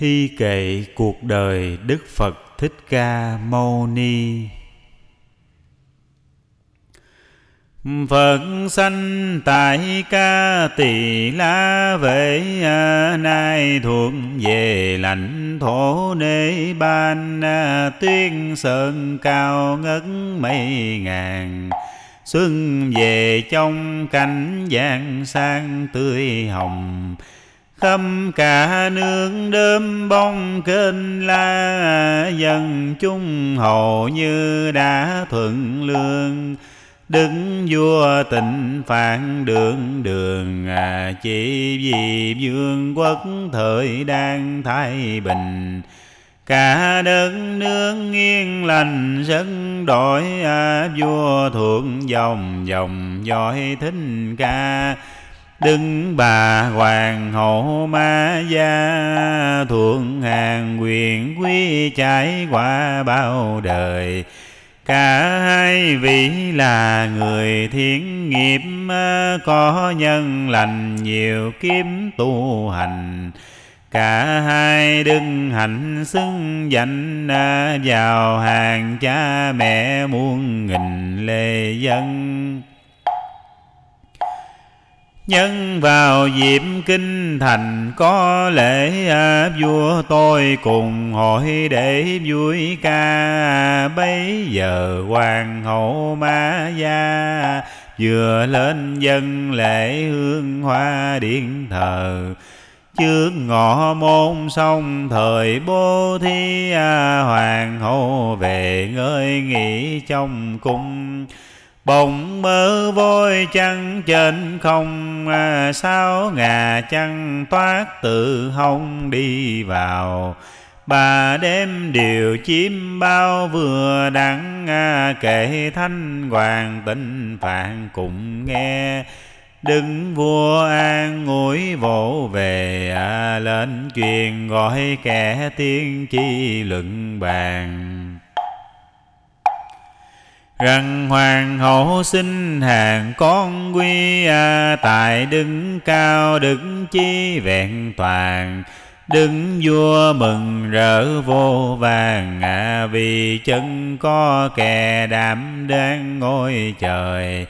Thi kệ cuộc đời Đức Phật Thích Ca Mâu Ni. Phật sanh tại ca tỳ la vệ nay, thuộc về lãnh thổ nê ban. Tuyên sơn cao ngất mấy ngàn, xuân về trong cảnh giang sang tươi hồng khâm cả nương đơm bông kênh la dân chung hầu như đã thuận lương. Đứng vua tịnh phản đường đường à, Chỉ vì vương quốc thời đang thái bình. Cả đất nước yên lành dân đổi à, Vua thuộc dòng dòng dõi thính ca. Đứng bà hoàng hậu ma gia Thuộc hàng quyền quý trải qua bao đời. Cả hai vị là người thiện nghiệp, Có nhân lành nhiều kiếm tu hành. Cả hai đừng hạnh xưng danh, Vào hàng cha mẹ muôn nghìn lê dân. Nhân vào dịp kinh thành có lễ à, vua tôi cùng hội để vui ca. Bấy giờ hoàng hậu ma gia vừa lên dân lễ hương hoa điện thờ. Trước ngọ môn xong thời bố thí à, hoàng hậu về ngơi nghỉ trong cung. Bồng mơ vôi chăng trên không à, Sao ngà chăng toát tự hông đi vào. Bà đêm điều chim bao vừa đắng à, Kể thanh hoàng tinh phạn cũng nghe. Đứng vua an ngồi vỗ về à, Lên truyền gọi kẻ tiên chi luận bàn rằng hoàng hậu sinh hàng con quy à, tại đứng cao đứng chi vẹn toàn. Đứng vua mừng rỡ vô vàng à, vì chân có kẻ đảm đang ngôi trời.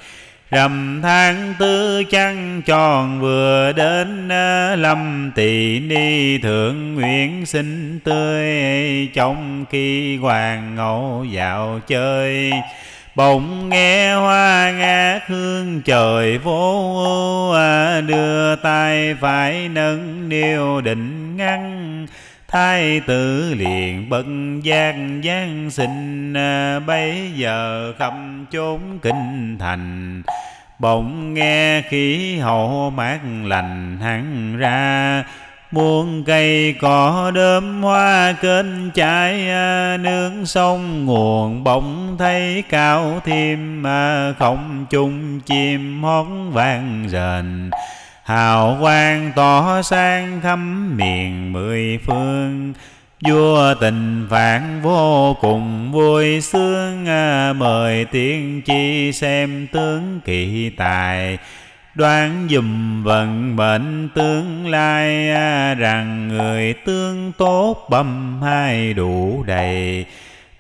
Rằm tháng tư trăng tròn vừa đến à, Lâm tỳ ni thượng nguyện sinh tươi Trong khi hoàng ngẫu dạo chơi. Bỗng nghe hoa ngát hương trời vô ưu à, Đưa tay phải nâng niêu định ngăn. Thái tử liền bất giác giáng sinh à, Bây giờ khắp chốn kinh thành. Bỗng nghe khí hậu mát lành hẳn ra Muôn cây cỏ đơm hoa kênh chảy à, nướng sông nguồn bỗng thấy cao thêm à, Không chung chim hót vang rền. Hào quang tỏ sang khắp miền mười phương, Vua tình phản vô cùng vui sướng à, Mời tiên chi xem tướng kỳ tài. Đoán dùm vận mệnh tương lai à, Rằng người tương tốt bầm hai đủ đầy.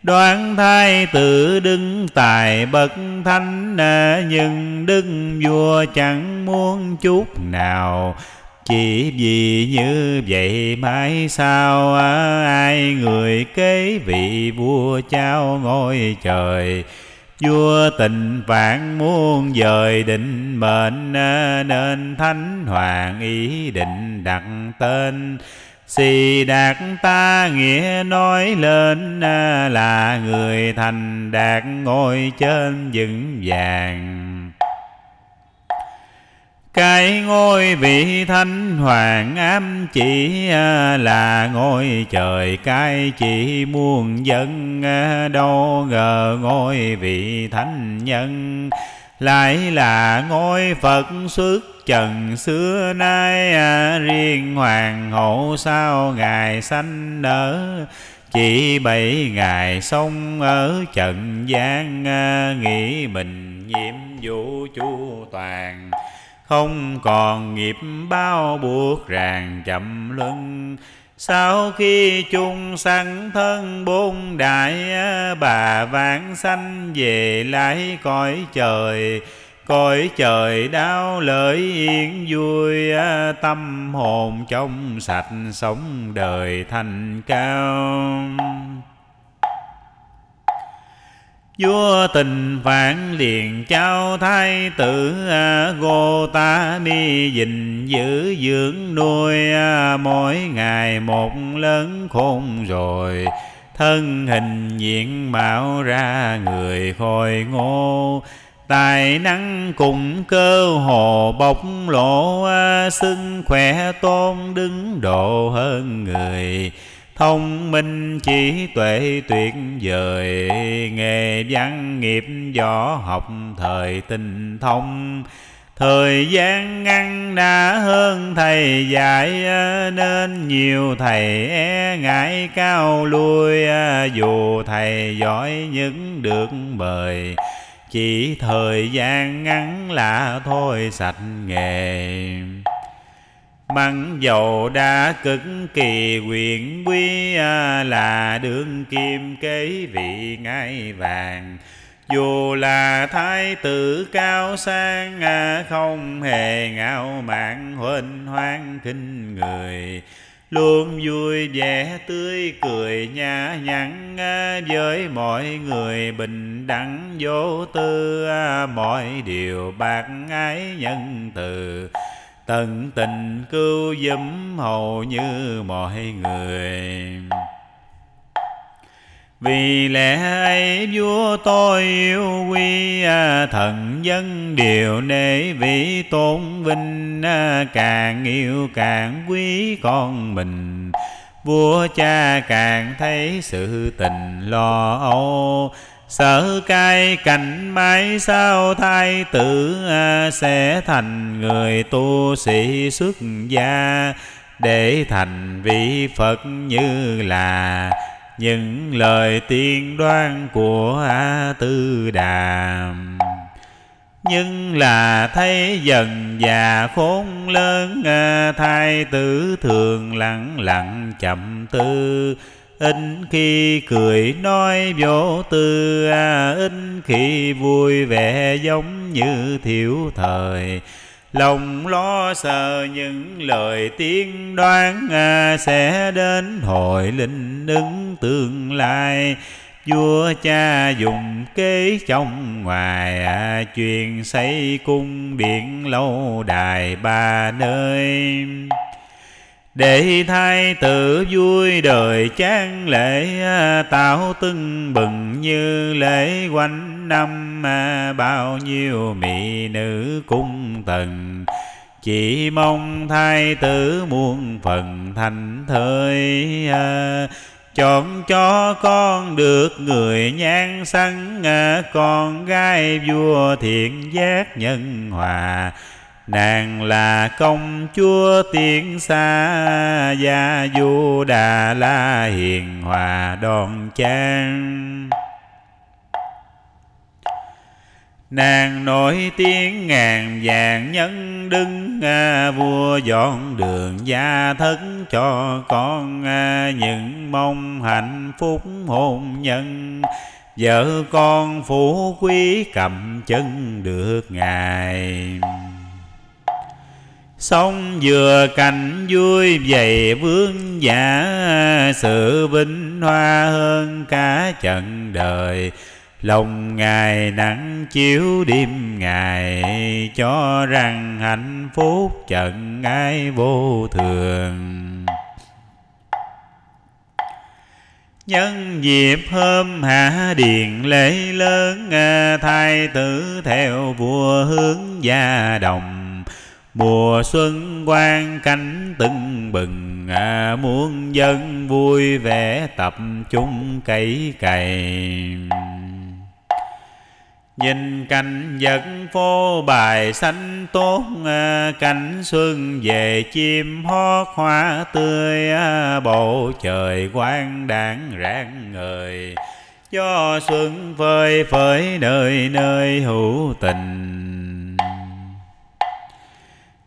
Đoán thai tự đứng tài bậc thánh à, Nhưng đức vua chẳng muốn chút nào. Chỉ vì như vậy mãi sao à, Ai người kế vị vua trao ngôi trời. Vua tình vạn muôn dời định mệnh à, Nên thánh hoàng ý định đặt tên. Xì đạt ta nghĩa nói lên à, Là người thành đạt ngôi trên vững vàng cái ngôi vị thánh hoàng ám chỉ à, là ngôi trời. Cái chỉ muôn dân à, đâu ngờ ngôi vị thánh nhân lại là ngôi Phật xuất trần xưa nay à, riêng hoàng hậu sao ngài sanh nở? Chỉ bảy ngày sống ở trần gian à, nghĩ mình nhiệm vụ chu toàn không còn nghiệp bao buộc ràng chậm lưng sau khi chung sanh thân bốn đại, bà vãng sanh về lại cõi trời. Cõi trời đau lợi yên vui, tâm hồn trong sạch sống đời thành cao vua tình phản liền trao thái tử à, Gotami gìn giữ dưỡng nuôi à, mỗi ngày một lớn khôn rồi. Thân hình diện mạo ra người khôi ngô, tài năng cùng cơ hồ bộc lộ à, xưng khỏe tôn đứng độ hơn người thông minh trí tuệ tuyệt vời, nghề văn nghiệp võ học thời tinh thông. Thời gian ngăn đã hơn thầy dạy, nên nhiều thầy e ngại cao lui dù thầy giỏi những được mời. Chỉ thời gian ngắn là thôi sạch nghề. Măng dầu đã cực kỳ quyền quý à, là đương kim kế vị ngai vàng. Dù là thái tử cao sang à, không hề ngạo mạn huênh hoang kinh người. Luôn vui vẻ tươi cười nhã nhặn à, với mọi người bình đẳng vô tư mọi điều bạc ái nhân từ tận tình cứu giúp hầu như mọi người. Vì lẽ ấy vua tôi yêu quý à, thần dân điều nể vị tôn vinh à, càng yêu càng quý con mình. Vua cha càng thấy sự tình lo âu Sợ cai cảnh mãi sao thai tử à, Sẽ thành người tu sĩ xuất gia. Để thành vị Phật như là Những lời tiên đoan của A Tư Đàm nhưng là thấy dần già khốn lớn à, Thái tử thường lặng lặng chậm tư ít khi cười nói vô tư à, ít khi vui vẻ giống như thiểu thời. Lòng lo sợ những lời tiên đoán à, sẽ đến hội linh ứng tương lai. Vua cha dùng kế trong ngoài à, truyền xây cung điện lâu đài ba nơi để thái tử vui đời chán lễ tạo tưng bừng như lễ quanh năm, bao nhiêu mỹ nữ cung tần. Chỉ mong thái tử muôn phần thành thơi, chọn cho con được người nhan săn con gái vua thiện giác nhân hòa nàng là công chúa tiên xa gia du đà la hiền hòa đoan trang nàng nổi tiếng ngàn vàng nhân đứng à, vua dọn đường gia thất cho con à, những mong hạnh phúc hôn nhân. Vợ con phú quý cầm chân được ngài sông vừa cảnh vui vậy vương giả, Sự vinh hoa hơn cả trận đời. Lòng Ngài nắng chiếu đêm Ngài, Cho rằng hạnh phúc trận ai vô thường. Nhân dịp hôm hạ điện lễ lớn Thái tử theo vua hướng gia đồng. Mùa xuân quang cánh tưng bừng à, Muôn dân vui vẻ tập trung cày cày. Nhìn cảnh vật phố bài xanh tốt à, Cảnh xuân về chim hót hoa tươi à, Bầu trời quang đảng rạng ngời. Cho xuân phơi phới nơi nơi hữu tình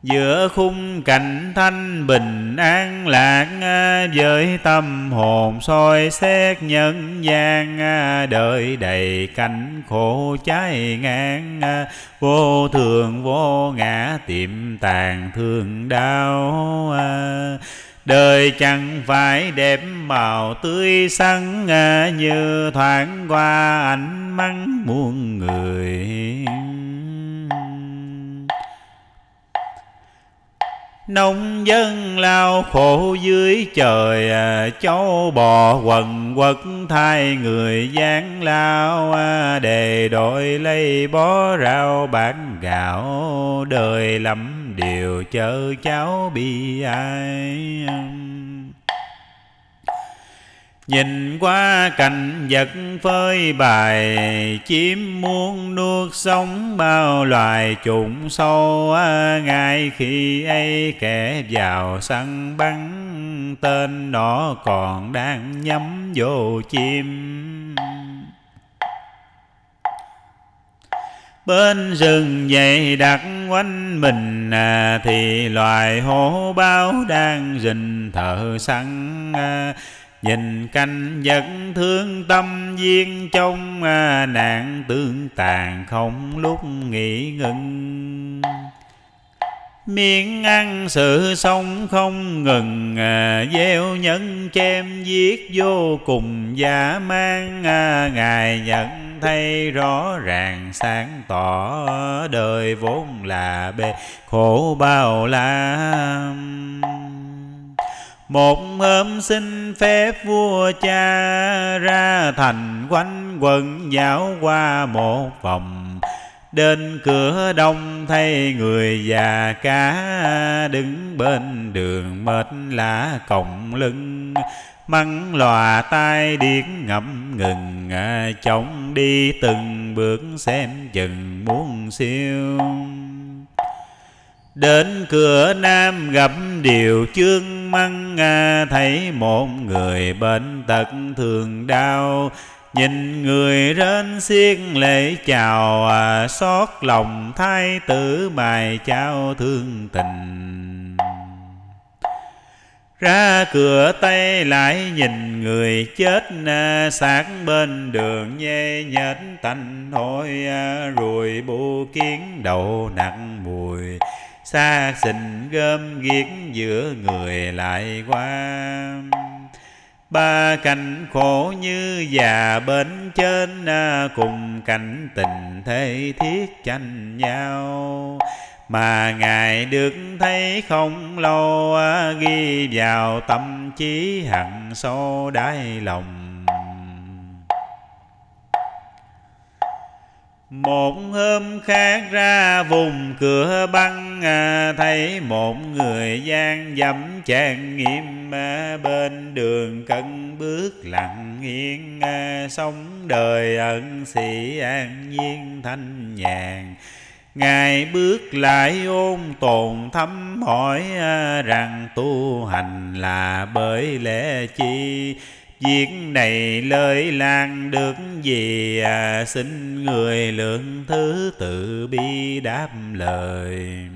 giữa khung cảnh thanh bình an lạc à, với tâm hồn soi xét nhân gian à, đời đầy cảnh khổ cháy ngang à, vô thường vô ngã tiệm tàn thương đau Đời chẳng phải đẹp màu tươi sắn Như thoáng qua ánh mắt muôn người. Nông dân lao khổ dưới trời à, Cháu bò quần quật thay người gian lao à, Đề đội lấy bó rau bán gạo Đời lắm điều chớ cháu bi ai. Nhìn qua cảnh vật phơi bài Chim muôn nuốt sống bao loài trùng sâu à, Ngay khi ấy kẻ vào săn bắn Tên nó còn đang nhắm vô chim. Bên rừng dày đặc quanh mình à, Thì loài hổ báo đang rình thợ săn à, Nhìn canh vật thương tâm duyên trong à, nạn tương tàn không lúc nghỉ ngừng Miệng ăn sự sống không ngừng à, Gieo nhân chém giết vô cùng giả mang à, Ngài nhận thấy rõ ràng sáng tỏ Đời vốn là bề khổ bao la một hôm xin phép vua cha ra thành quanh quần dạo qua một vòng. Đến cửa đông thấy người già cá Đứng bên đường mệt lá còng lưng. Măng lòa tai điếc ngậm ngừng à, Chồng đi từng bước xem chừng muốn siêu. Đến cửa Nam gặp điều chương măng à, Thấy một người bệnh tật thường đau. Nhìn người rên xiết lễ chào à, Xót lòng thái tử bài trao thương tình. Ra cửa Tây lại nhìn người chết à, sát bên đường nhê nhết tanh hôi à, Rồi bu kiến đầu nặng mùi xa xình gom ghiếc giữa người lại qua. Ba cảnh khổ như già bên trên à, cùng cảnh tình thế thiết tranh nhau. Mà ngài được thấy không lâu à, ghi vào tâm trí hằng sâu đáy lòng. Một hôm khác ra vùng cửa băng à, Thấy một người gian dẫm chàng nghiêm à, Bên đường cân bước lặng yên à, Sống đời ẩn sĩ an nhiên thanh nhàn. Ngài bước lại ôn tồn thăm hỏi Rằng tu hành là bởi lẽ chi? Việc này lời lan được gì à, Xin người lượng thứ tự bi đáp lời.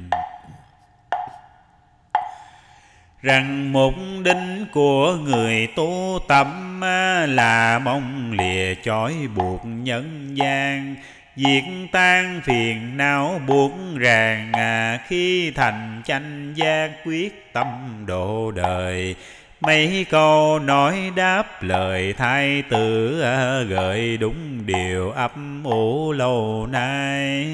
Rằng mục đích của người tu tâm à, Là mong lìa chói buộc nhân gian. Diệt tan phiền não buộc ràng à, Khi thành chánh giác quyết tâm độ đời. Mấy câu nói đáp lời thái tử ờ, Gợi đúng điều ấp ủ lâu nay.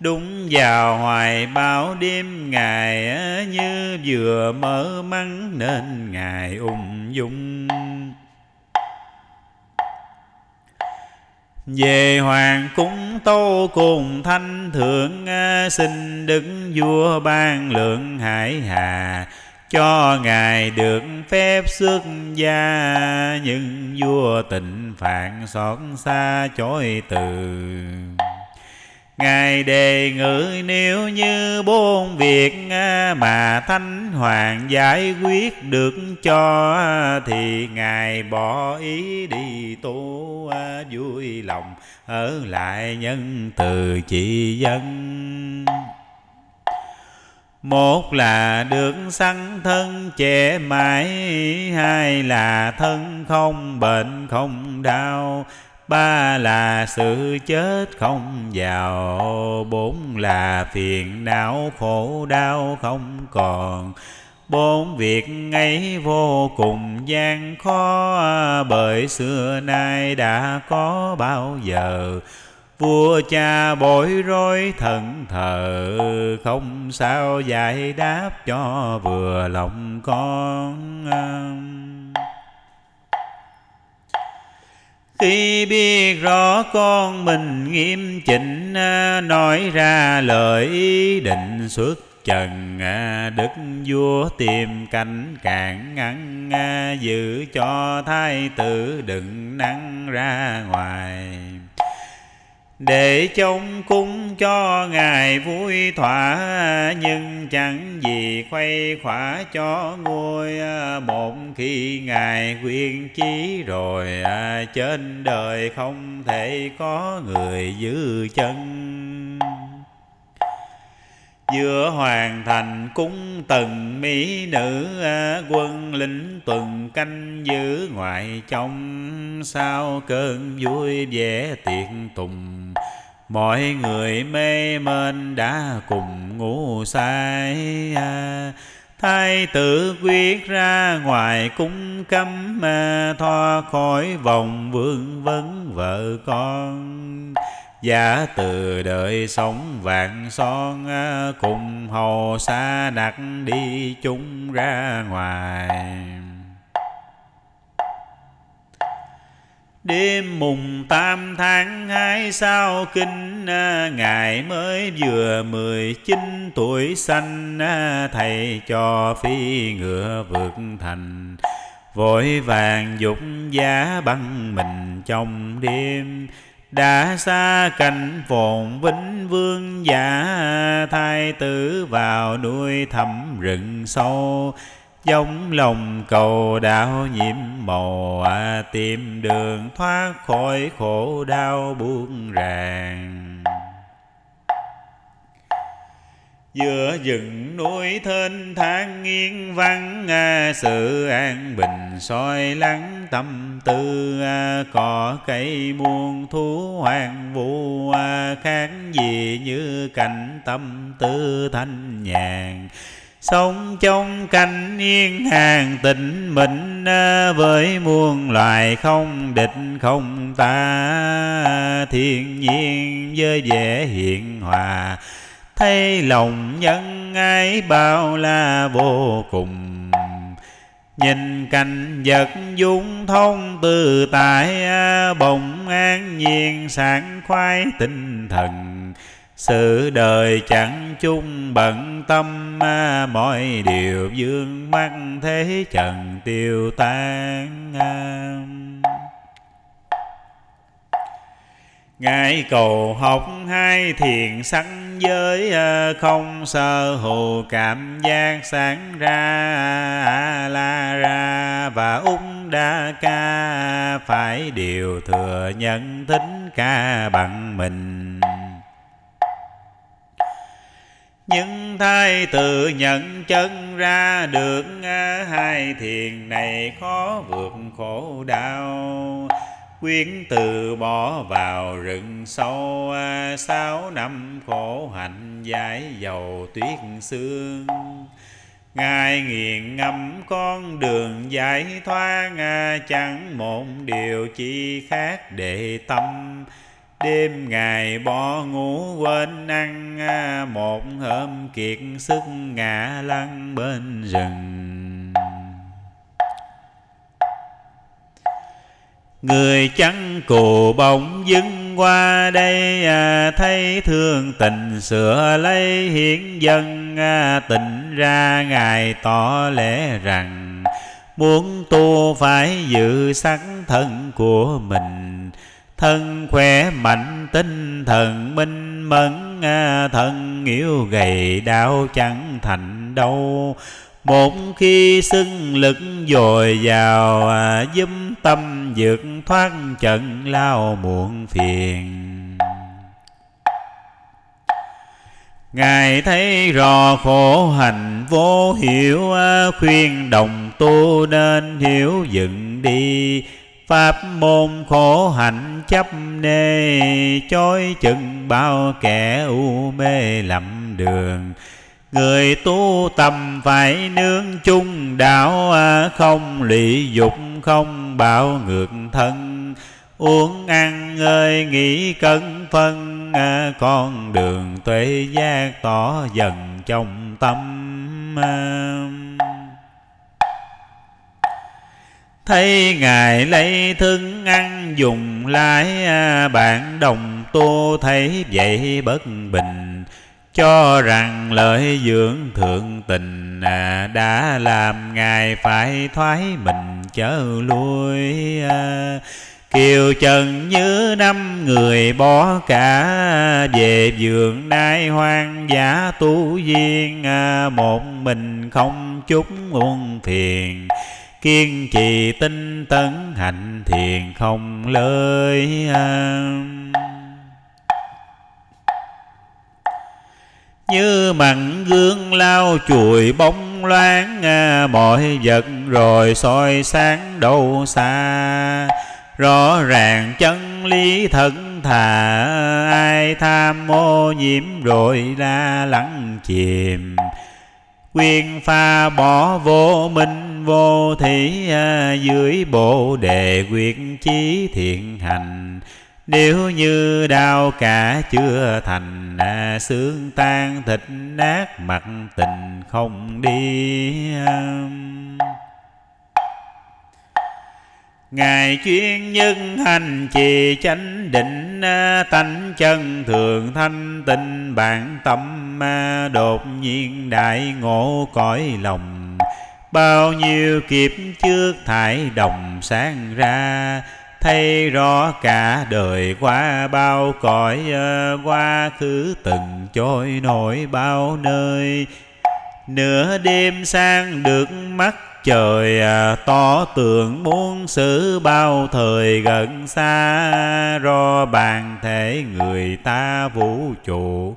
Đúng vào hoài bao đêm ngày ờ, Như vừa mở mắng nên ngài ung dung. Về hoàng cung tô cùng thanh thượng ờ, xin đức vua ban lượng hải hà. Cho ngài được phép xuất gia, nhưng vua tình phạn xót xa chối từ. Ngài đề ngữ nếu như bốn việc à, mà Thánh Hoàng giải quyết được cho à, Thì Ngài bỏ ý đi tu à, vui lòng Ở lại nhân từ chỉ dân. Một là được sanh thân trẻ mãi, Hai là thân không bệnh không đau Ba là sự chết không giàu Bốn là phiền não khổ đau không còn. Bốn việc ấy vô cùng gian khó, Bởi xưa nay đã có bao giờ. Vua cha bối rối thần thờ, Không sao giải đáp cho vừa lòng con. Khi biết rõ con mình nghiêm chỉnh à, Nói ra lời ý định xuất trần à, Đức vua tìm cảnh cản ngăn à, Giữ cho thái tử đừng nắng ra ngoài để chống cúng cho ngài vui thỏa, nhưng chẳng gì khuây khỏa cho ngôi à, một khi ngài quyên chí rồi à, trên đời không thể có người giữ chân giữa hoàn thành cung tần mỹ nữ à, quân lính tuần canh giữ ngoại trong. Sao cơn vui vẻ tiệc tùng, mọi người mê mên đã cùng ngủ say à. thái tử quyết ra ngoài cung cấm à, thoát khỏi vòng vương vấn vợ con. Giả từ đời sống vạn son à, Cùng hầu xa đặt đi chung ra ngoài. Đêm mùng tam tháng hai sao kinh à, Ngài mới vừa mười chín tuổi xanh à, Thầy cho phi ngựa vượt thành. Vội vàng dục giá băng mình trong đêm đã xa cảnh phồn vĩnh vương giả thai tử vào nuôi thẳm rừng sâu. Giống lòng cầu đạo nhiễm màu à, tìm đường thoát khỏi khổ đau buông ràng giữa rừng núi thênh thang nghiêng vắng à, sự an bình soi lắng tâm tư à, cỏ cây muôn thú hoàng vũ à, khác gì như cảnh tâm tư thanh nhàn. Sống trong cảnh yên hàng tịnh mịnh à, với muôn loài không địch không ta thiên nhiên với vẻ hiện hòa thấy lòng nhân ái bao la vô cùng. Nhìn cảnh vật dung thông từ tại à, bồng an nhiên sảng khoái tinh thần. Sự đời chẳng chung bận tâm à, mọi điều dương mắt thế trần tiêu tan à. Ngài cầu học hai thiền sanh giới à, Không sơ hù cảm giác sáng ra, La ra và ung đa ca. Phải điều thừa nhận tính ca bằng mình. Nhưng thai tự nhận chân ra được à, hai thiền này khó vượt khổ đau. Quyến từ bỏ vào rừng sâu. À, sáu năm khổ hạnh giải dầu tuyết xương. Ngài nghiền ngẫm con đường giải thoát. À, chẳng một điều chi khác để tâm. Đêm ngày bỏ ngủ quên ăn. À, một hôm kiệt sức ngã lăn bên rừng. Người chẳng cù bỗng dưng qua đây à, Thấy thương tình sửa lấy hiến dân à, Tình ra Ngài tỏ lẽ rằng Muốn tu phải giữ sắc thân của mình. Thân khỏe mạnh tinh thần minh mẫn à, thân yếu gầy đau chẳng thành đâu một khi xưng lực dồi dào dâm giúp tâm vượt thoát trận lao muộn phiền. Ngài thấy rõ khổ hành vô hiểu à, Khuyên đồng tu nên hiểu dựng đi. Pháp môn khổ hạnh chấp nê Chối chừng bao kẻ u mê lầm đường. Người tu tâm phải nương chung đạo à, Không lị dục, không bạo ngược thân Uống ăn ơi, nghĩ cân phân à, Con đường tuệ giác tỏ dần trong tâm. Thấy Ngài lấy thức ăn dùng lái à, Bạn đồng tu thấy vậy bất bình cho rằng lợi dưỡng thượng tình à, Đã làm Ngài phải thoái mình chớ lui à. Kiều trần như năm người bỏ cả, Về vườn nai hoang dã tu viên à, Một mình không chút muôn phiền. Kiên trì tinh tấn hạnh thiền không lơi như mặn gương lao chùi bóng loáng à, mọi vật rồi soi sáng đâu xa. Rõ ràng chân lý thân thà ai tham mô nhiễm rồi ra lắng chìm. Quyên pha bỏ vô minh vô thị à, dưới bộ đề quyết chí thiện hành nếu như đau cả chưa thành à, xương tan thịt nát mặt tình không đi um. Ngài chuyên nhân hành trì chánh định à, Tánh chân thường thanh tịnh bản tâm à, Đột nhiên đại ngộ cõi lòng. Bao nhiêu kiếp trước thải đồng sáng ra Thấy rõ cả đời qua bao cõi ờ, Quá khứ từng trôi nổi bao nơi. Nửa đêm sang được mắt trời ờ, to tường muôn xử bao thời gần xa. Ro bàn thể người ta vũ trụ,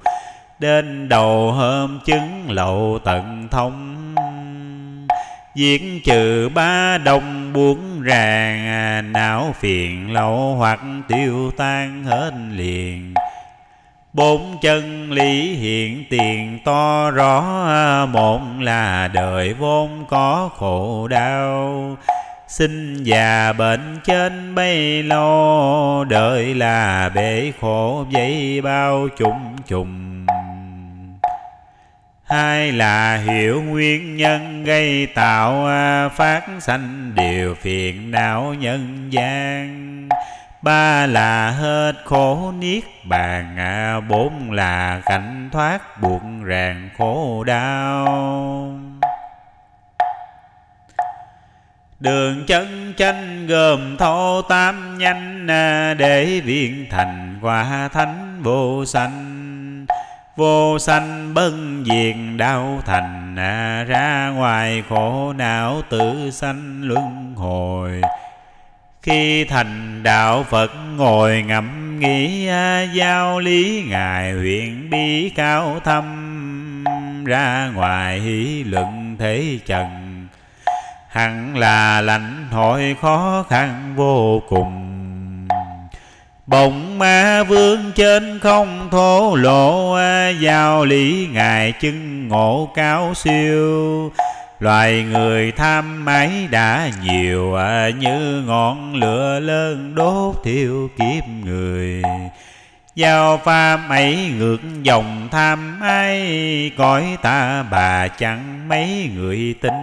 đến đầu hôm chứng lậu tận thông. Diệt trừ ba đồng buông ràng Não phiền lâu hoặc tiêu tan hết liền. Bốn chân lý hiện tiền to rõ Một là đời vốn có khổ đau. Sinh già bệnh trên bấy lo, Đời là bể khổ dây bao trùng trùng Hai là hiểu nguyên nhân gây tạo à, Phát sanh điều phiền não nhân gian? Ba là hết khổ niết bàn à, bốn là cảnh thoát buộc ràng khổ đau. Đường chân chanh gồm thô tam nhanh à, Để viên thành quả thánh vô sanh. Vô sanh bân diệt đau thành à, Ra ngoài khổ não tự sanh luân hồi. Khi thành đạo Phật ngồi ngẫm nghĩ à, Giao lý Ngài huyện bi cao thâm Ra ngoài hỷ luận thế trần. Hẳn là lãnh hội khó khăn vô cùng. Bồng ma vương trên không thổ lộ Giao lý Ngài chứng ngộ cao siêu. Loài người tham máy đã nhiều Như ngọn lửa lớn đốt thiêu kiếp người. Giao pha mấy ngược dòng tham ai Cõi ta bà chẳng mấy người tin.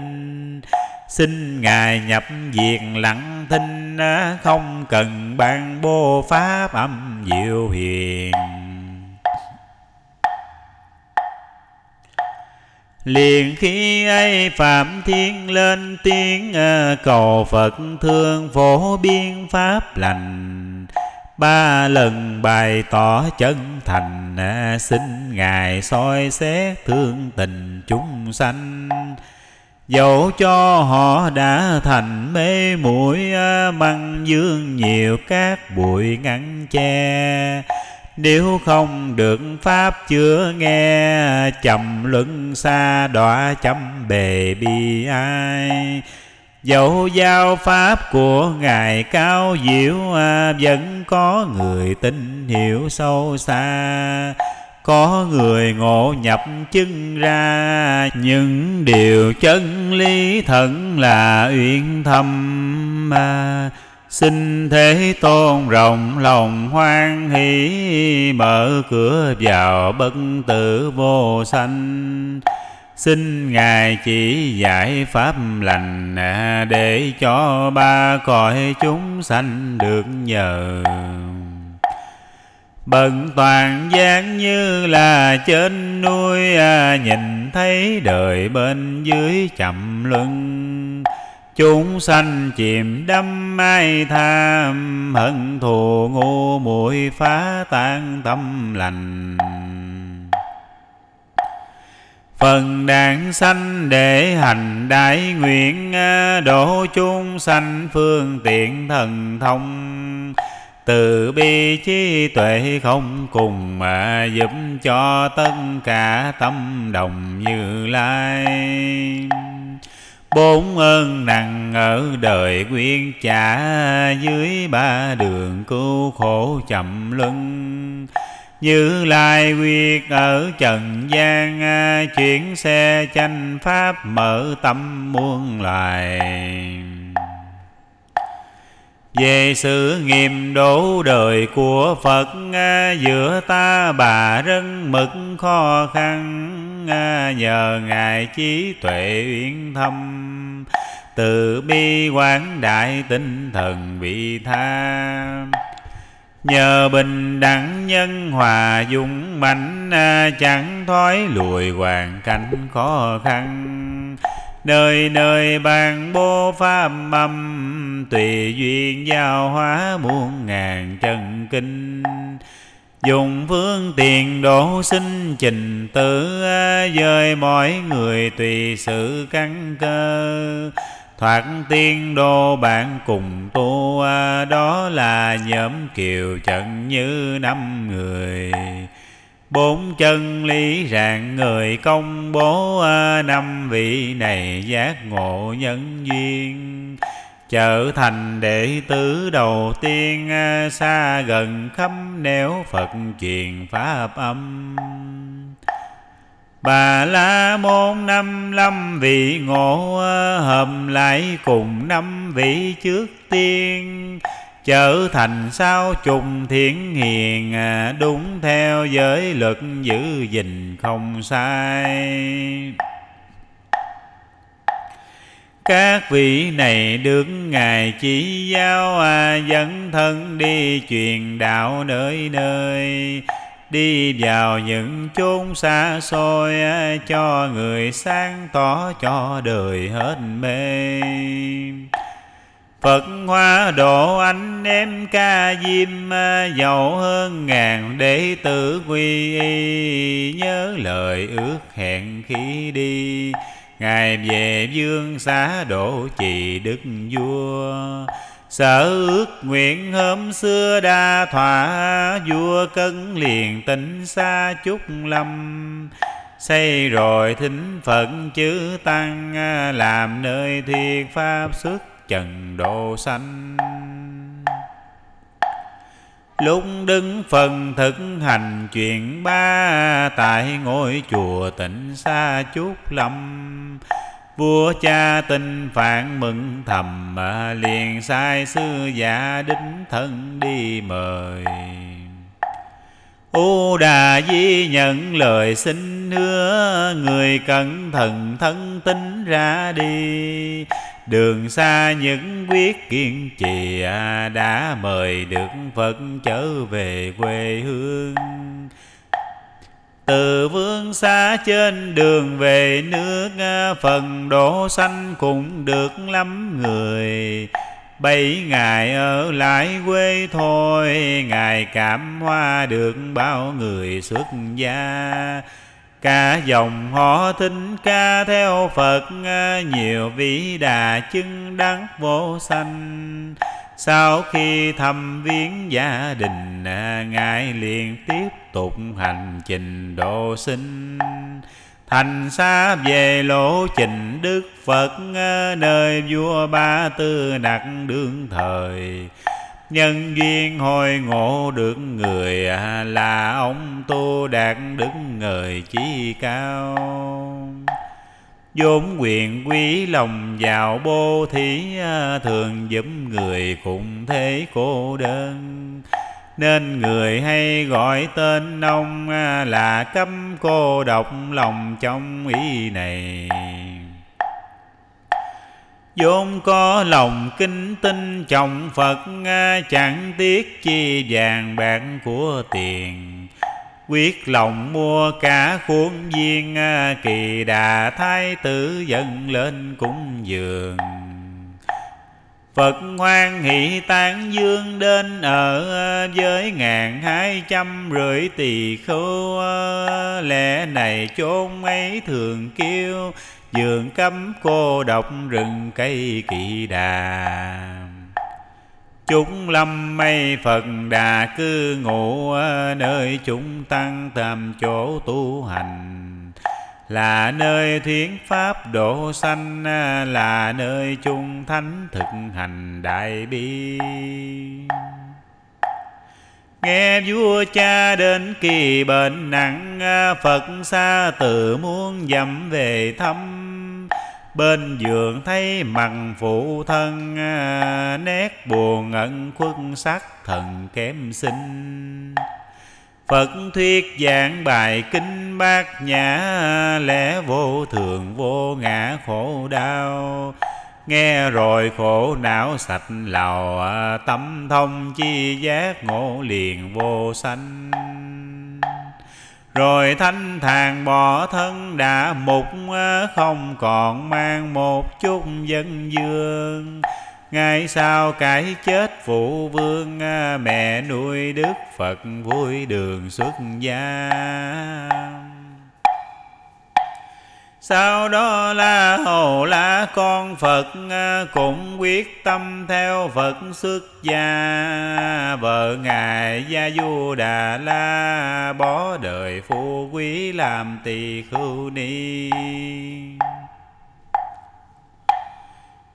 Xin Ngài nhập diệt lặng thinh Không cần ban bô pháp âm diệu hiền. Liền khi ấy phạm thiên lên tiếng cầu phật thương phổ biên pháp lành. Ba lần bày tỏ chân thành xin ngài soi xét thương tình chúng sanh dẫu cho họ đã thành mê mũi à, măng dương nhiều các bụi ngăn che. Nếu không được pháp chưa nghe, chậm luân xa đọa chấm bề bi ai. Dẫu giao pháp của Ngài cao diệu à, Vẫn có người tin hiểu sâu xa. Có người ngộ nhập chứng ra Những điều chân lý thận là uyên thâm. À, Xin Thế Tôn rộng lòng hoan hỷ Mở cửa vào bất tử vô sanh. Xin Ngài chỉ giải pháp lành à, Để cho ba cõi chúng sanh được nhờ. Bận toàn gian như là trên núi à, Nhìn thấy đời bên dưới chậm luân. Chúng sanh chìm đắm ai tham, Hận thù ngu muội phá tan tâm lành. Phần đàn sanh để hành đại nguyện à, Độ chúng sanh phương tiện thần thông. Từ bi trí tuệ không cùng mà Giúp cho tất cả tâm đồng như lai. Bốn ơn nặng ở đời quyên trả Dưới ba đường cứu khổ chậm luân. Như lai quyết ở trần gian, Chuyển xe tranh pháp mở tâm muôn loài về sự nghiêm đổ đời của Phật à, Giữa ta bà rất mực khó khăn à, Nhờ Ngài trí tuệ uyên thâm. Từ bi quán đại tinh thần vị tha. Nhờ bình đẳng nhân hòa dung mạnh à, Chẳng thoái lùi hoàn cảnh khó khăn. Nơi nơi bàn bố pháp mâm Tùy duyên giao hóa muôn ngàn chân kinh. Dùng phương tiền độ sinh trình tử, Dời mọi người tùy sự căn cơ. Thoát tiên đô bạn cùng tu, Đó là nhóm kiều trận như năm người. Bốn chân lý rạng người công bố à, Năm vị này giác ngộ nhân duyên. Trở thành đệ tử đầu tiên à, Xa gần khắp nẻo Phật truyền Pháp âm. Bà la môn năm lâm vị ngộ à, Hợp lại cùng năm vị trước tiên. Trở thành sao trùng thiện hiền à, Đúng theo giới luật giữ gìn không sai. Các vị này được Ngài chỉ giáo à, Dẫn thân đi truyền đạo nơi nơi. Đi vào những chốn xa xôi à, Cho người sáng tỏ cho đời hết mê. Phật hoa độ anh em ca diêm à, Giàu hơn ngàn đệ tử quy y. Nhớ lời ước hẹn khi đi, Ngài về dương xá độ trì đức vua. Sở ước nguyện hôm xưa đa thỏa, Vua cân liền tỉnh xa chút lâm. Xây rồi thính Phật chữ Tăng à, Làm nơi thiệt pháp xuất trần độ sanh. Lúc đứng phần thực hành chuyện ba, Tại ngôi chùa tỉnh xa chút lâm. Vua cha tin phản mừng thầm, mà liền sai sư giả đính thân đi mời. U Đà Di nhận lời xin hứa, Người cẩn thận thân tính ra đi. Đường xa những quyết kiên trì Đã mời được Phật trở về quê hương. Từ vương xa trên đường về nước, phần đổ xanh cũng được lắm người. Bảy ngày ở lại quê thôi, Ngài cảm hoa được bao người xuất gia. Cả dòng họ thính, ca theo Phật à, Nhiều vị đà chứng đắc vô sanh. Sau khi thăm viếng gia đình à, Ngài liền tiếp tục hành trình độ sinh. Thành xa về lộ trình Đức Phật à, Nơi vua Ba Tư đặt đương thời. Nhân duyên hồi ngộ được người à, Là ông Tu Đạt Đức người chí cao. Vốn quyền quý lòng giàu bố thí à, Thường giúp người cùng thế cô đơn. Nên người hay gọi tên ông à, là cấm cô độc lòng trong ý này vốn có lòng kính tinh trọng Phật chẳng tiếc chi vàng bạc của tiền. Quyết lòng mua cả khuôn viên kỳ đà thái tử dẫn lên cúng dường. Phật hoan hỷ tán dương đến ở với ngàn hai trăm rưỡi tỳ khưu, lẽ này chốn ấy thường kêu dường cấm cô độc rừng cây kỳ đà. Chúng lâm mây Phật đà cư ngụ nơi chúng tăng tầm chỗ tu hành. Là nơi thiến pháp độ sanh, là nơi chung thánh thực hành đại bi. Nghe vua cha đến kỳ bệnh nặng, phật xa từ muốn dặm về thăm bên giường thấy mặt phụ thân à, nét buồn ẩn khuất sắc thần kém sinh Phật thuyết giảng bài kinh bát nhã, lẽ vô thường, vô ngã khổ đau. Nghe rồi khổ não sạch lào à, tâm thông chi giác ngộ liền vô sanh rồi thanh thàn bỏ thân đã mục ờ, không còn mang một chút dân dương. Ngày sau cái chết phụ vương ờ, Mẹ nuôi Đức Phật vui đường xuất gia. Sau đó là hồ la con Phật à, Cũng quyết tâm theo Phật xuất gia. Vợ Ngài Gia Du Đà La, Bỏ đời phu quý làm tỳ khưu ni.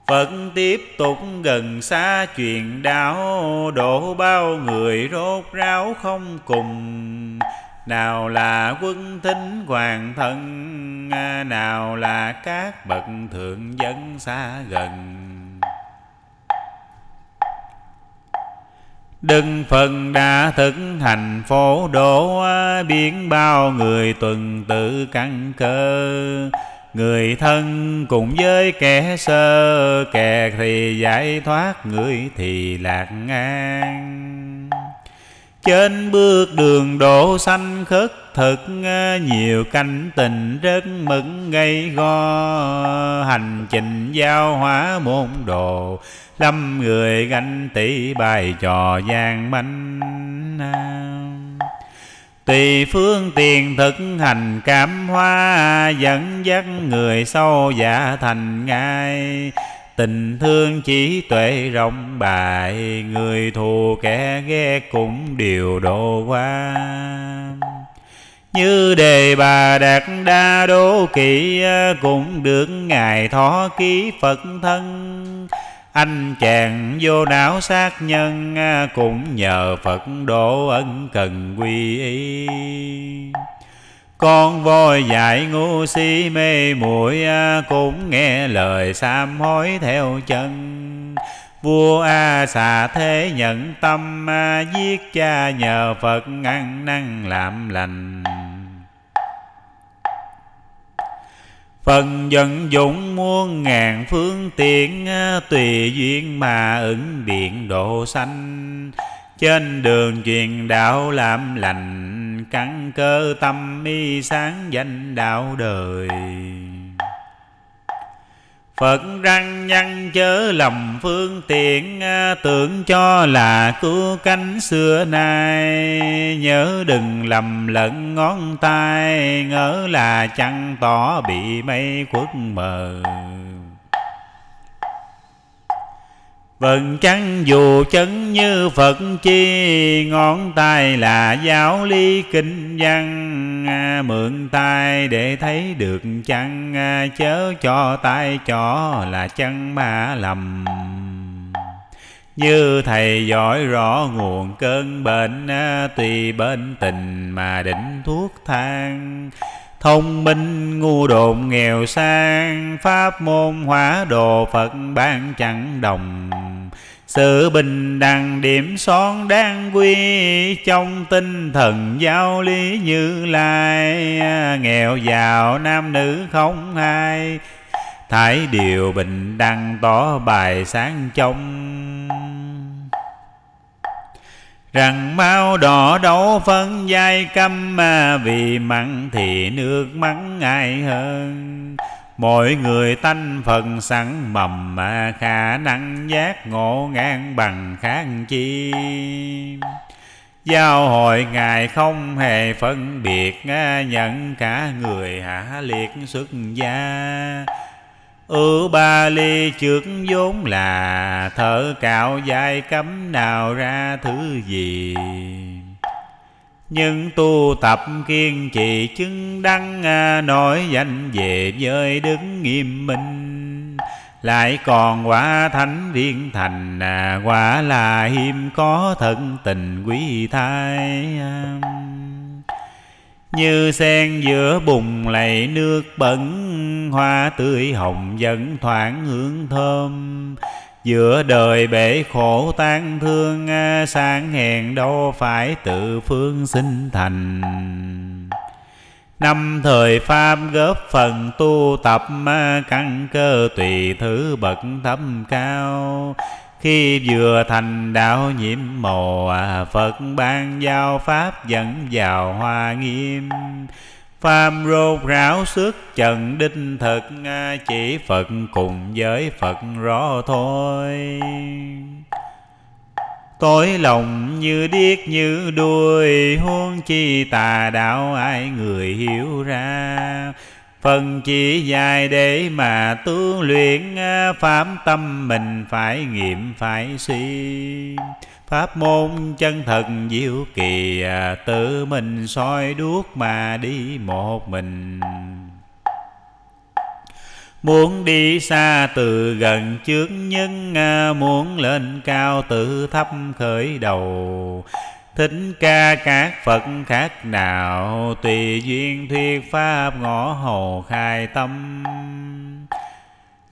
Phật tiếp tục gần xa truyền đạo, Độ bao người rốt ráo không cùng. Nào là quân thính hoàng thân à, Nào là các bậc thượng dân xa gần. Đừng phần đã thực hành phổ độ à, Biến bao người tuần tự căn cơ. Người thân cùng với kẻ sơ, Kẻ thì giải thoát, Người thì lạc ngang. Trên bước đường độ sanh khất thực ờ, Nhiều canh tình rất mừng gây go. Hành trình giao hóa môn đồ, Lâm người ganh tỷ bài trò gian manh. Tùy phương tiền thực hành cảm hóa, Dẫn dắt người sâu giả thành ngai. Tình thương trí tuệ rộng, bại Người thù kẻ ghét cũng đều độ qua. Như đề bà đạt đa đô kỵ ờ, Cũng được Ngài thọ ký Phật thân. Anh chàng vô não sát nhân ờ, cũng nhờ Phật độ ân cần quy y con voi dạy ngu si mê muội à, cũng nghe lời sám hối theo chân. Vua a xà thế nhận tâm à, giết cha nhờ phật ngăn năng làm lành. Phần dân dụng muôn ngàn phương tiện à, Tùy duyên mà ứng biện độ sanh. Trên đường truyền đạo làm lành Căn cơ tâm mi sáng danh đạo đời. Phật răng nhăn chớ lầm phương tiện à, Tưởng cho là cứu cánh xưa nay. Nhớ đừng lầm lẫn ngón tay, Ngỡ là chăng tỏ bị mây khuất mờ. Vần chăng dù chấn như Phật, chi Ngón tay là giáo lý kinh văn. À, mượn tay để thấy được chăng? À, chớ cho tay cho là chân ma lầm. Như thầy giỏi rõ nguồn cơn bệnh à, Tùy bên tình mà định thuốc thang. Thông minh, ngu đồn nghèo sang, Pháp môn, hóa đồ Phật ban chẳng đồng. Sự bình đẳng điểm son đáng quy, Trong tinh thần giáo lý như lai. Nghèo giàu, nam nữ không hai. Thái điều bình đẳng, tỏ bài sáng trong rằng mau đỏ đấu phân giai căm mà vì mặn thì nước mắng ai hơn. Mỗi người tanh phần sẵn mầm mà khả năng giác ngộ ngang bằng khác chi. Giao hội Ngài không hề phân biệt à, Nhận cả người hạ liệt xuất gia. Ư ba ly trước vốn là Thở cạo dài cấm nào ra thứ gì. Nhưng tu tập kiên trì chứng đăng à, nổi danh về giới đứng nghiêm minh. Lại còn quả thánh viên thành à, Quả là hiếm có thân tình quý thai như sen giữa bùng lầy nước bẩn, Hoa tươi hồng dẫn thoảng hương thơm. Giữa đời bể khổ tan thương à, Sáng hèn đâu phải tự phương sinh thành. Năm thời Pháp góp phần tu tập à, Căn cơ tùy thứ bậc thâm cao. Khi vừa thành đạo nhiễm màu à, Phật ban giao Pháp dẫn vào hoa nghiêm. Phàm rốt ráo sức trần đinh thực à, Chỉ Phật cùng với Phật rõ thôi. Tối lòng như điếc như đuôi, Huống chi tà đạo ai người hiểu ra. Phần chỉ dài để mà tu luyện à, Pháp tâm mình phải nghiệm, phải suy. Pháp môn chân thật diệu kỳ à, Tự mình soi đuốc mà đi một mình. Muốn đi xa từ gần trước nhân à, Muốn lên cao tự thấp khởi đầu. Thích ca các Phật khác nào, Tùy duyên thuyết Pháp ngõ hồ khai tâm.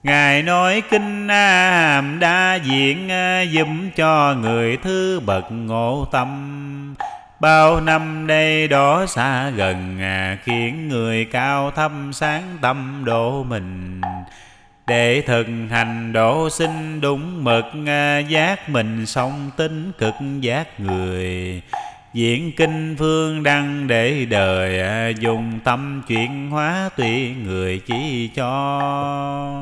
Ngài nói kinh hàm đa diện à, Dùm cho người thứ bậc ngộ tâm. Bao năm đây đó xa gần à, Khiến người cao thâm sáng tâm độ mình. Để thực hành độ sinh đúng mực à, Giác mình song tính cực giác người. Diễn kinh phương đăng để đời à, Dùng tâm chuyển hóa tùy người chỉ cho.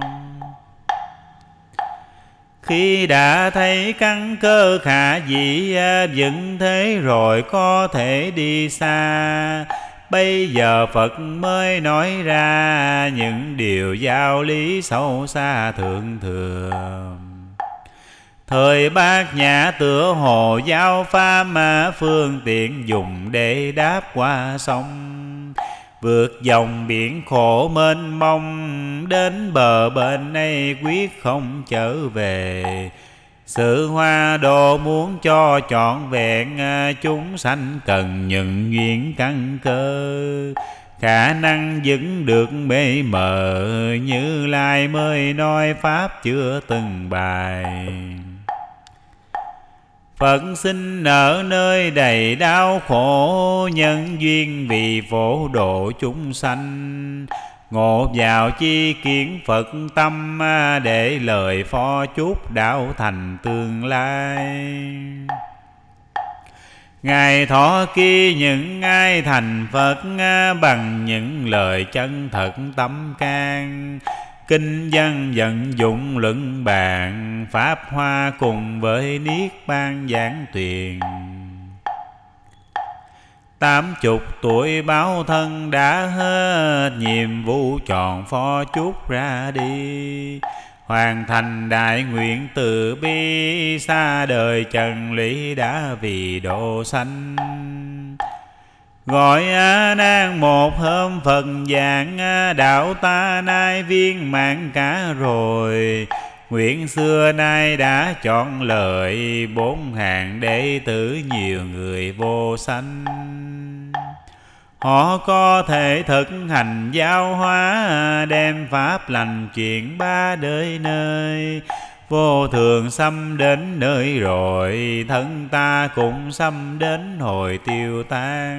Khi đã thấy căn cơ khả dĩ à, vững thế rồi có thể đi xa. Bây giờ Phật mới nói ra những điều giáo lý sâu xa thượng thừa. Thời bác nhã tựa hồ giao pha mà phương tiện dùng để đáp qua sông. Vượt dòng biển khổ mênh mông, Đến bờ bên này quyết không trở về. Sự hoa đồ muốn cho trọn vẹn à, Chúng sanh cần những duyên căn cơ. Khả năng vững được mê mờ, Như Lai mới nói Pháp chưa từng bài. Phật sinh ở nơi đầy đau khổ, Nhân duyên vì phổ độ chúng sanh. Ngộ vào chi kiến Phật tâm à, Để lời phó chúc đạo thành tương lai. Ngài thọ kia những ai thành Phật à, Bằng những lời chân thật tâm can. Kinh văn vận dụng luận bàn, Pháp hoa cùng với Niết Bàn giảng tuyền. Tám chục tuổi báo thân đã hết Nhiệm vụ chọn phó chút ra đi. Hoàn thành đại nguyện từ bi, Xa đời trần lý đã vì độ sanh. Gọi A Nan một hôm Phật giảng đạo ta nay viên mãn cả rồi. Nguyện xưa nay đã chọn lời bốn hàng đệ tử nhiều người vô sanh. Họ có thể thực hành giáo hóa, Đem pháp lành chuyển ba đời nơi. Vô thường xâm đến nơi rồi, Thân ta cũng xâm đến hồi tiêu tan.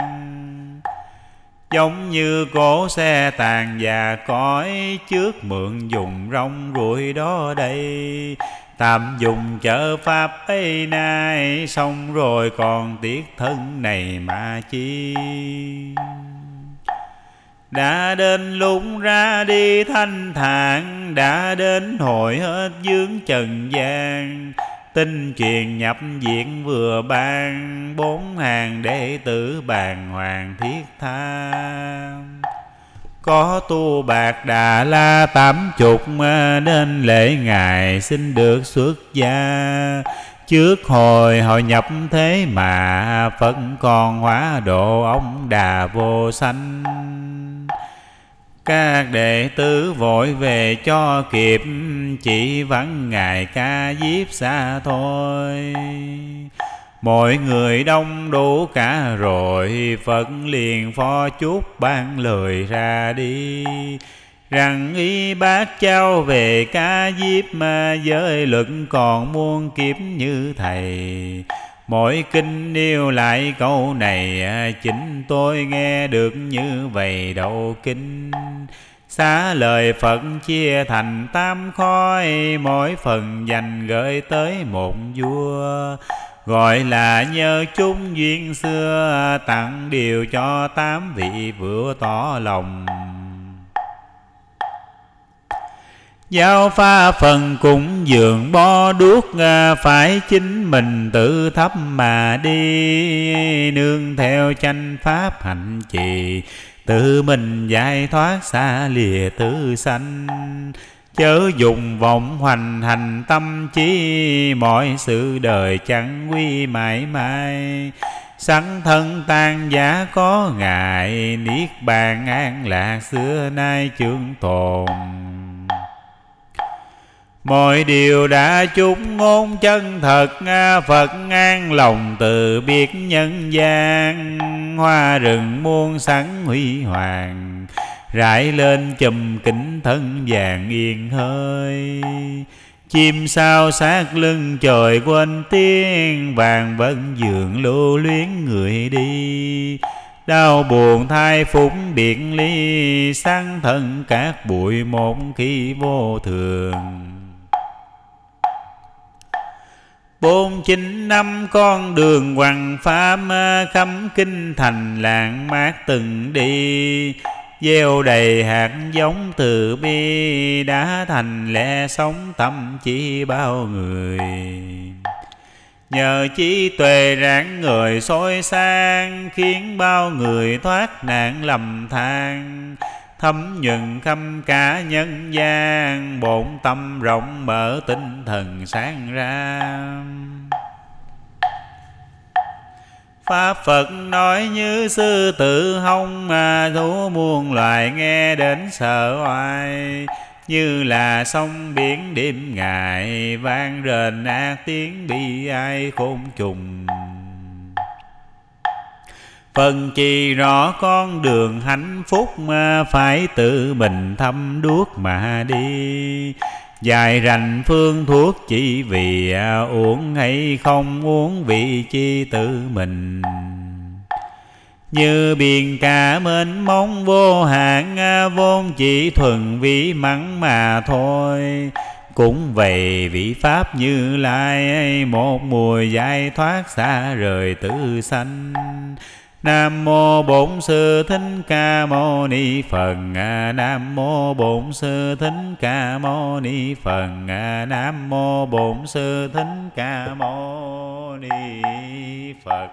Giống như cổ xe tàn và cõi, Trước mượn dùng rong ruổi đó đây. Tạm dùng chợ pháp ấy nay, Xong rồi còn tiếc thân này mà chi. Đã đến lúc ra đi thanh thản, Đã đến hội hết dướng trần gian. Tinh truyền nhập diện vừa ban, Bốn hàng đệ tử bàn hoàng thiết tha. Có tu bạc đà la tám chục Nên lễ ngài xin được xuất gia. Trước hồi hội nhập thế mà Phật còn hóa độ ông đà vô sanh. Các đệ tử vội về cho kịp, Chỉ vắng ngài ca diếp xa thôi. Mọi người đông đủ cả rồi, Phật liền phó chút ban lời ra đi. Rằng y bác cháu về ca diếp Mà giới, luận còn muôn kiếp như thầy. Mỗi kinh yêu lại câu này, Chính tôi nghe được như vậy đầu kinh. Xá lời Phật chia thành tam khói, Mỗi phần dành gửi tới một vua. Gọi là nhờ chung duyên xưa, Tặng điều cho tám vị vừa tỏ lòng. Giao pha phần cũng dường bo đuốc, Phải chính mình tự thấp mà đi. Nương theo tranh pháp hạnh trì, Tự mình giải thoát xa lìa tử sanh. Chớ dùng vọng hoành hành tâm trí Mọi sự đời chẳng quy mãi mãi. Sẵn thân tan giả có ngại, Niết bàn an lạc xưa nay trường tồn. Mọi điều đã chúc ngôn chân thật Phật an lòng từ biệt nhân gian. Hoa rừng muôn sắn huy hoàng Rải lên chùm kính thân vàng yên hơi. Chim sao sát lưng trời quên tiếng, Vàng vẫn dường lưu luyến người đi. Đau buồn thai phúng điện ly, Sáng thân các bụi một khi vô thường. Bốn chín năm con đường hoàng pháp Khắm kinh thành lạng mát từng đi. Gieo đầy hạt giống từ bi Đã thành lẽ sống tâm chỉ bao người. Nhờ trí tuệ rạng người soi sang Khiến bao người thoát nạn lầm than. Thấm nhuận khâm cả nhân gian, bổn tâm rộng mở tinh thần sáng ra. Pháp Phật nói như sư tử hông mà thú muôn loài nghe đến sợ oai. Như là sông biển đêm ngày vang rền ác tiếng bi ai khôn trùng. Phần chi rõ con đường hạnh phúc mà phải tự mình thăm đuốc mà đi. Dài rành phương thuốc chỉ vì à, uống hay không uống vị chi tự mình. Như biển cả mênh mông vô hạn à, Vốn chỉ thuần vị mắng mà thôi. Cũng vậy vị Pháp như Lai, Một mùa giải thoát xa rời tử sanh. Nam mô Bổn Sư Thích Ca Mâu Ni Phật. Nam mô Bổn Sư Thích Ca Mâu Ni Phật. Nam mô Bổn Sư Thích Ca Mâu Ni Phật.